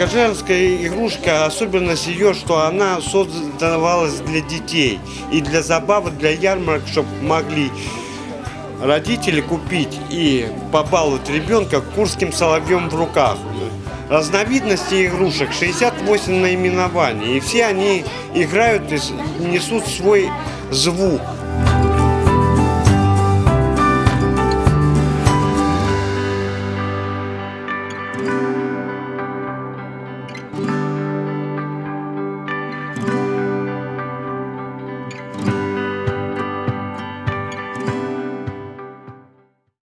Кожевская игрушка, особенность ее, что она создавалась для детей и для забавы, для ярмарок, чтобы могли родители купить и побаловать ребенка курским соловьем в руках. Разновидностей игрушек 68 наименований, и все они играют и несут свой звук.